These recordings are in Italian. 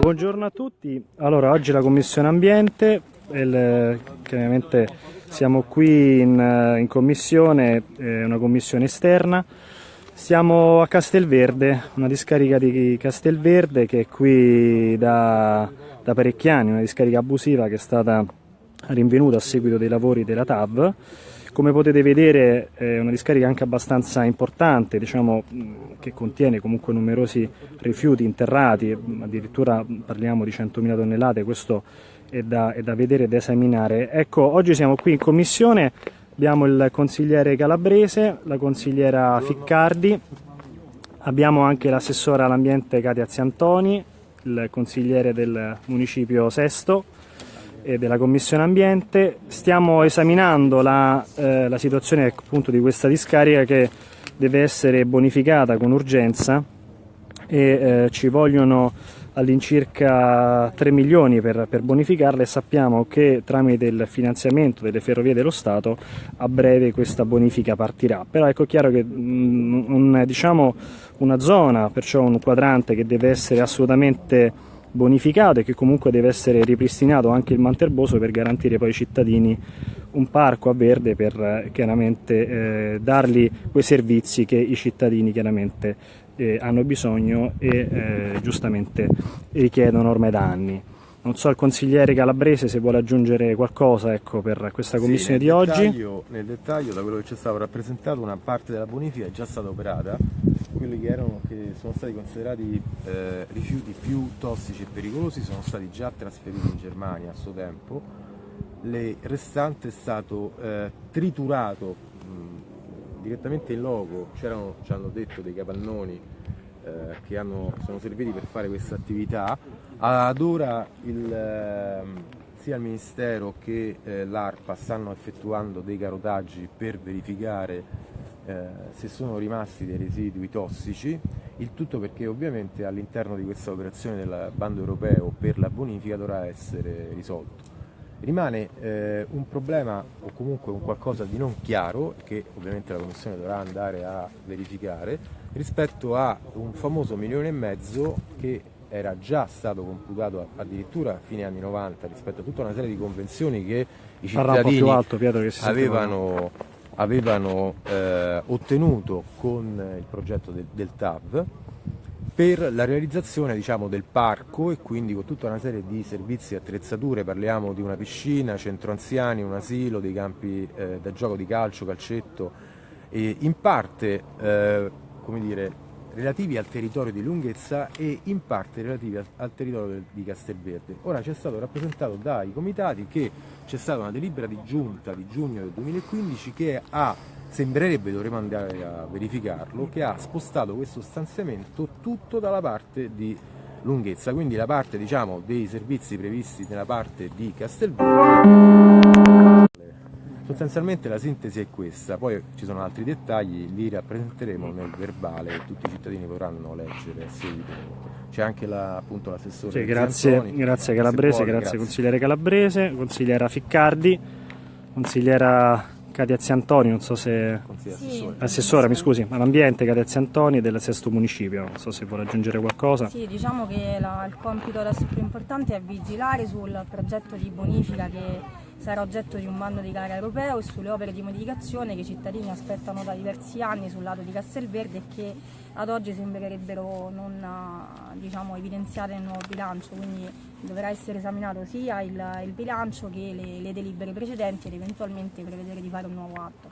Buongiorno a tutti, allora oggi la Commissione Ambiente, il, chiaramente siamo qui in, in commissione, è una commissione esterna, siamo a Castelverde, una discarica di Castelverde che è qui da, da parecchi anni, una discarica abusiva che è stata rinvenuta a seguito dei lavori della TAV come potete vedere è una discarica anche abbastanza importante, diciamo, che contiene comunque numerosi rifiuti interrati, addirittura parliamo di 100.000 tonnellate, questo è da, è da vedere e da esaminare. Ecco, oggi siamo qui in commissione, abbiamo il consigliere Calabrese, la consigliera Ficcardi, abbiamo anche l'assessora all'ambiente Katia Ziantoni, il consigliere del municipio Sesto, e della Commissione Ambiente. Stiamo esaminando la, eh, la situazione appunto di questa discarica che deve essere bonificata con urgenza e eh, ci vogliono all'incirca 3 milioni per, per, bonificarla e sappiamo che tramite il finanziamento delle ferrovie dello Stato a breve questa bonifica partirà. Però ecco chiaro che mh, mm, un, diciamo, una zona, perciò un quadrante che deve essere assolutamente bonificato e che comunque deve essere ripristinato anche il manterboso per garantire poi ai cittadini un parco a verde per eh, chiaramente eh, dargli quei servizi che i cittadini chiaramente eh, hanno bisogno e eh, giustamente richiedono ormai da anni. Non so il consigliere Calabrese se vuole aggiungere qualcosa ecco, per questa commissione sì, di dettaglio, oggi. Nel dettaglio, da quello che ci è stato rappresentato, una parte della bonifica è già stata operata, quelli che, erano, che sono stati considerati eh, rifiuti più tossici e pericolosi sono stati già trasferiti in Germania a suo tempo, le restanti è stato eh, triturato mh, direttamente in loco, c'erano, ci hanno detto, dei capannoni eh, che hanno, sono serviti per fare questa attività, ad ora il, ehm, sia il Ministero che eh, l'ARPA stanno effettuando dei carotaggi per verificare eh, se sono rimasti dei residui tossici, il tutto perché ovviamente all'interno di questa operazione del bando europeo per la bonifica dovrà essere risolto. Rimane eh, un problema o comunque un qualcosa di non chiaro che ovviamente la Commissione dovrà andare a verificare rispetto a un famoso milione e mezzo che era già stato computato addirittura a fine anni 90 rispetto a tutta una serie di convenzioni che i cittadini alto, Pietro, avevano, avevano eh, ottenuto con il progetto del, del TAV per la realizzazione diciamo, del parco e quindi con tutta una serie di servizi e attrezzature, parliamo di una piscina, centro anziani, un asilo, dei campi eh, da gioco di calcio, calcetto, e in parte eh, come dire, relativi al territorio di lunghezza e in parte relativi al, territorio di Castelverde. Ora ci è stato rappresentato dai comitati che c'è stata una delibera di giunta di giugno del 2015 che ha, sembrerebbe, dovremo andare a verificarlo, che ha spostato questo stanziamento tutto dalla parte di lunghezza, quindi la parte diciamo, dei servizi previsti nella parte di Castelverde Sostanzialmente la sintesi è questa, poi ci sono altri dettagli, li rappresenteremo nel verbale e tutti i cittadini potranno leggere a seguito. C'è anche l'assessore sì, grazie, Antoni, grazie Calabrese, grazie, grazie consigliere Calabrese, consigliera Ficcardi, consigliera Katia Ziantoni, non so se... Sì. Assessora, mi scusi, all'ambiente Katia Ziantoni del sesto municipio, non so se vuole aggiungere qualcosa. Sì, diciamo che la, il compito adesso più importante è vigilare sul progetto di bonifica che sarà oggetto di un bando di gara europeo e sulle opere di modificazione che i cittadini aspettano da diversi anni sul lato di Castelverde e che ad oggi sembrerebbero non diciamo, evidenziate nel nuovo bilancio, quindi dovrà essere esaminato sia il, il bilancio che le, le delibere precedenti ed eventualmente prevedere di fare un nuovo atto.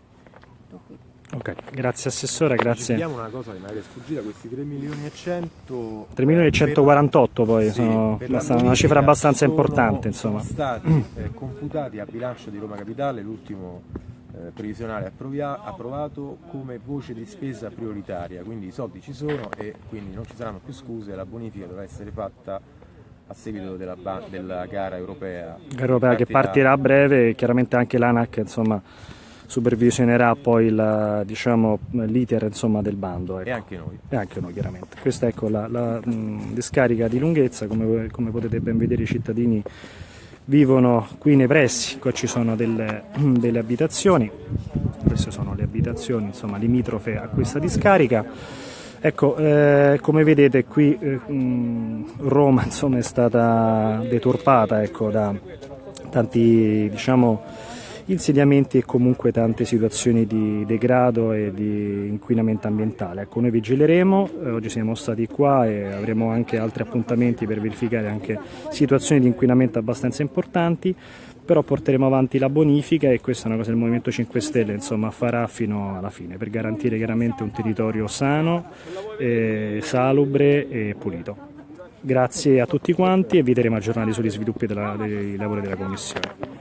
Tutto qui. Ok, grazie Assessore, grazie. Vediamo una cosa che mi è sfuggita, questi 3 milioni e 100... 3 milioni e 148 poi, sì, sono una cifra abbastanza importante insomma. Sono stati eh, computati a bilancio di Roma Capitale, l'ultimo eh, previsionale approvato come voce di spesa prioritaria, quindi i soldi ci sono e quindi non ci saranno più scuse, la bonifica dovrà essere fatta a seguito della, della gara europea. Europea che partirà a breve e chiaramente anche l'ANAC insomma supervisionerà poi l'iter diciamo, del bando. Ecco. E anche noi. E anche noi chiaramente. Questa è ecco, la, la mh, discarica di lunghezza, come, come, potete ben vedere i cittadini vivono qui nei pressi, qua ci sono delle, delle abitazioni, queste sono le abitazioni insomma, limitrofe a questa discarica. Ecco, eh, come vedete qui eh, Roma insomma, è stata deturpata ecco, da tanti diciamo, insediamenti e comunque tante situazioni di degrado e di inquinamento ambientale. Ecco, noi vigileremo, eh, oggi siamo stati qua e avremo anche altri appuntamenti per verificare anche situazioni di inquinamento abbastanza importanti, però porteremo avanti la bonifica e questa è una cosa che il Movimento 5 Stelle insomma, farà fino alla fine per garantire chiaramente un territorio sano, eh, salubre e pulito. Grazie a tutti quanti e vi terremo aggiornati sugli sviluppi della, dei lavori della Commissione.